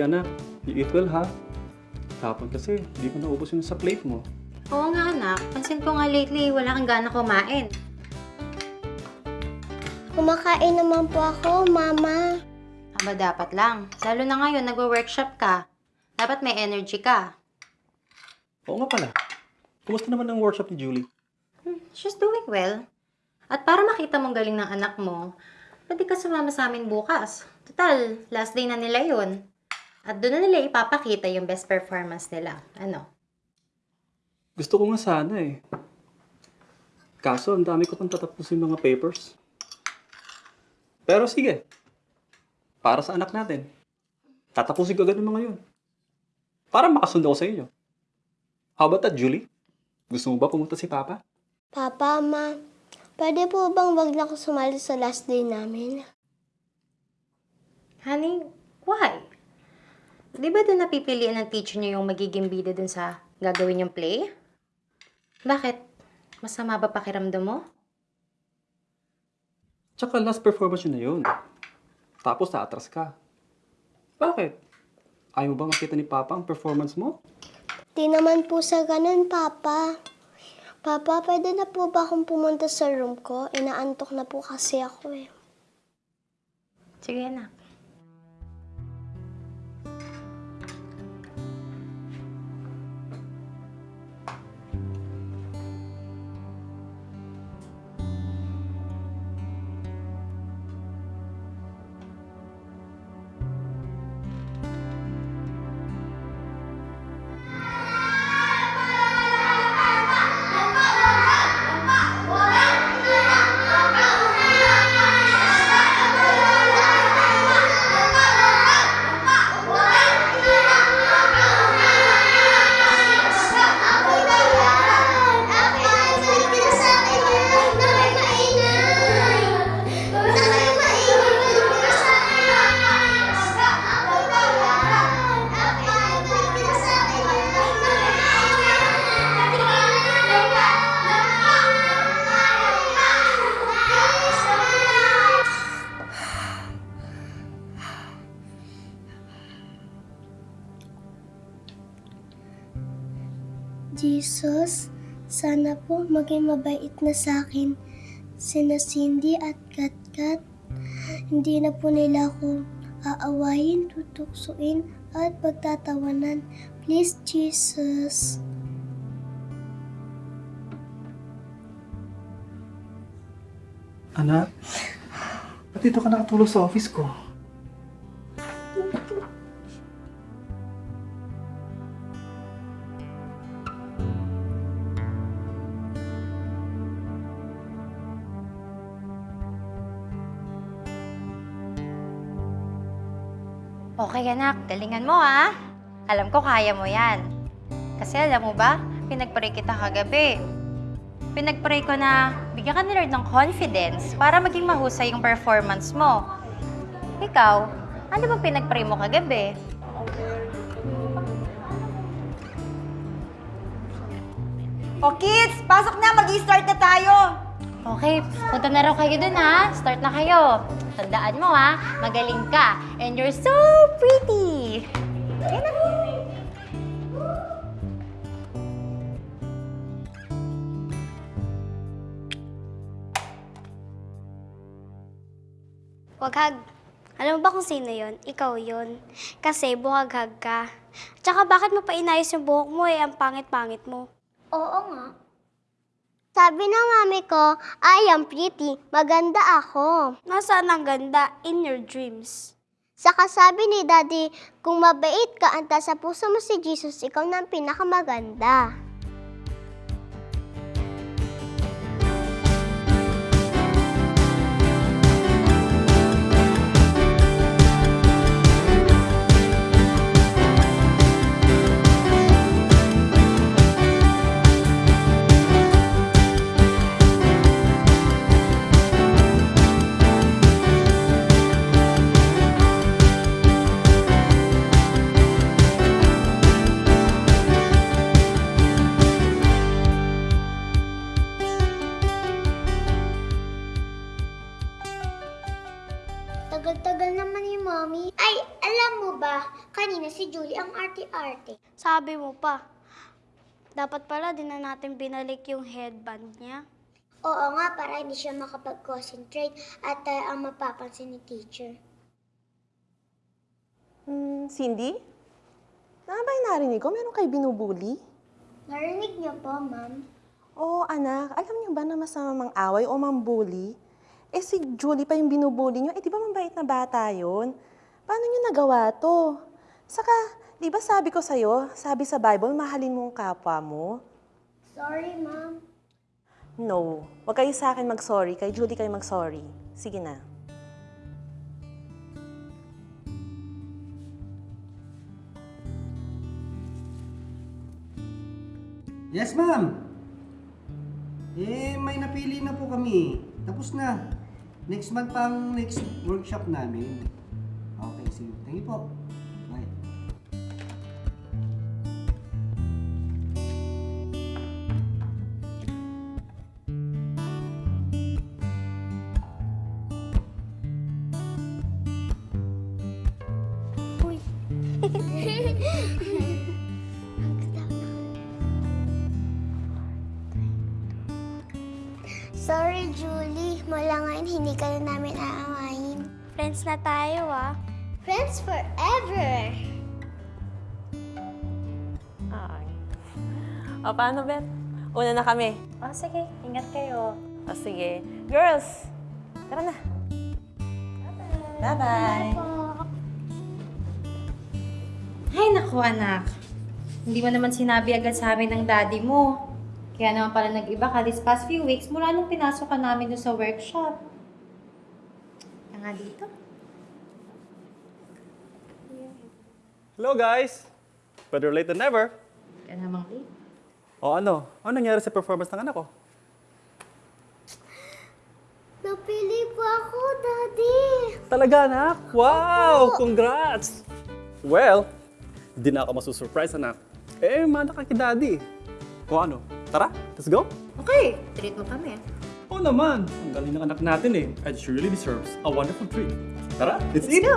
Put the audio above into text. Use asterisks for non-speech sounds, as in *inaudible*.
Julie, anak. You eat well, ha? Tapon kasi, di ko naubos yun sa plate mo. Oo nga anak, pansin ko nga lately wala kang gana kumain. Kumakain naman po ako, Mama. Aba dapat lang. Lalo na ngayon, nagwo-workshop ka. Dapat may energy ka. Oo nga pala. Kumusta naman ang workshop ni Julie? Hmm, she's doing well. At para makita mong galing ng anak mo, pwede ka sumama sa amin bukas. Total, last day na nila yun. At doon na nila ipapakita yung best performance nila. Ano? Gusto ko nga sana eh. Kaso, ang dami ko pang tatapusin mga papers. Pero sige. Para sa anak natin. Tatapusin ko agad ng mga yun. Para makasundo ko sa inyo. How about that, Julie? Gusto mo ba pumunta si Papa? Papa, Ma, pwede po bang wag na ako sumali sa last day namin? Honey, why? Di ba doon napipilian ng teacher niyo yung magiging bida dun sa gagawin yung play? Bakit? Masama ba pakiramdam mo? Tsaka last performance yun na yun. Tapos naatras ka. Bakit? Ayaw mo ba makita ni Papa ang performance mo? Di naman po sa ganun, Papa. Papa, pwede na po ba akong pumunta sa room ko? Inaantok na po kasi ako eh. Sige anak. Jesus, sana po maging mabait na sa akin sina Cindy at Katkat. Hindi na po nila ako aawayin, tutuksuin at pagtatawanan. Please, Jesus. Anak, ba't dito ka nakatulog sa office ko? Okay anak, galingan mo ha. Alam ko kaya mo yan. Kasi alam mo ba, pinagpray kita kagabi. Pinagpray ko na bigyan ka ni Lord ng confidence para maging mahusay yung performance mo. Ikaw, ano ba pinagpray mo kagabi? O kids, pasok na, mag-start na tayo. Okay, punta na raw kayo dun ha. Start na kayo. Tandaan mo ha, magaling ka. And you're so pretty. Yan na. Waghag. Alam mo ba kung sino yon? Ikaw yon. Kasi buhaghag ka. Tsaka bakit mo pa inayos yung buhok mo eh, ang pangit-pangit mo? Oo nga. Sabi ng mami ko, I am pretty, maganda ako. Nasaan ang ganda? In your dreams. Saka sabi ni Daddy, kung mabait ka, anta sa puso mo si Jesus, ikaw na ang pinakamaganda. Mommy. Ay, alam mo ba, kanina si Julie ang arte-arte. Sabi mo pa, dapat pala din na natin binalik yung headband niya. Oo nga, para hindi siya makapag-concentrate at tayo ang mapapansin ni teacher. Hmm, Cindy? Ano ba yung narinig ko? Meron kayo binubuli? Narinig niyo po, ma'am. Oo, anak. Alam niyo ba na masama mang away o mang bully? Eh si Julie pa yung binubuli niyo. Eh di ba mabait na bata yun? Paano niyo nagawa to? Saka, di ba sabi ko sa'yo, sabi sa Bible, mahalin mo ang kapwa mo? Sorry, ma'am. No. Huwag kayo sa akin mag-sorry. Kay Julie kayo mag-sorry. Sige na. Yes, ma'am. Eh, may napili na po kami. Tapos na. Next month pang next workshop namin. Okay, sige. Thank you po. Bye. *laughs* Sorry, Julie. Mula hindi ka na namin aawayin. Friends na tayo, ah. Friends forever! Ay. O, paano, Beth? Una na kami. Oh, sige. Ingat kayo. O, sige. Girls, tara na. Bye-bye. Ay, naku anak. Hindi mo naman sinabi agad sa amin ng daddy mo. Kaya naman pala nag-iba ka this past few weeks mula nung pinasok ka namin doon sa workshop. Kaya nga dito. Hello guys! Better late than never. Kaya namang late. O ano? Ano nangyari sa performance ng anak ko? Napili po ako, Daddy! Talaga anak? Wow! Congrats! Well, hindi na ako masusurprise anak. Eh, mana ka kay daddy. O ano? Tara, let's go! Okay, treat mo kami. Oo naman, ang galing ng anak natin eh. And she really deserves a wonderful treat. Tara, let's eat! go!